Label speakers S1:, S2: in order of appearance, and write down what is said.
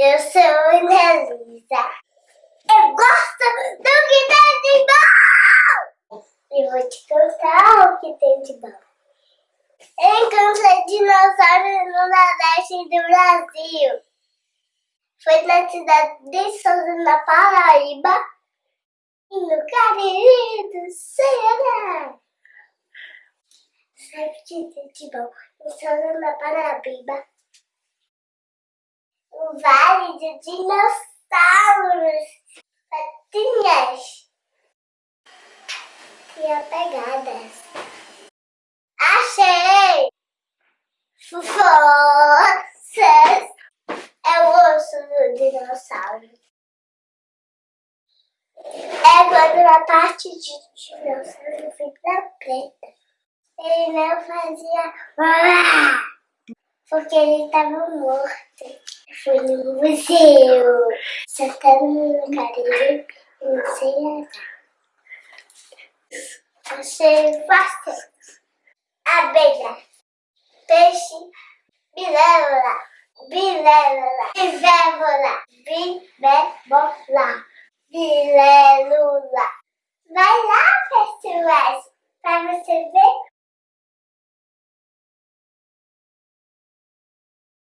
S1: Eu sou Ana Lisa. Eu gosto do que tem de bom! E vou te contar o que tem de bom. Encontrei dinossauros no Nordeste do Brasil. Foi na cidade de Souza, na Paraíba. E no Cariri do Ceará. Sabe o que tem de bom? Em Souza, na Paraíba vale de dinossauros, patinhas e apegadas. Achei! Forças! É o osso do dinossauro. É quando a parte de dinossauro fica preta. Ele não fazia porque ele estava morto. Fui no museu, sentando no carinho e não sei andar. Achei fácil. Abelha, peixe, bilévola, bilévola, bivévola, bivévola, bilélula. Vai lá, pessoas, para você ver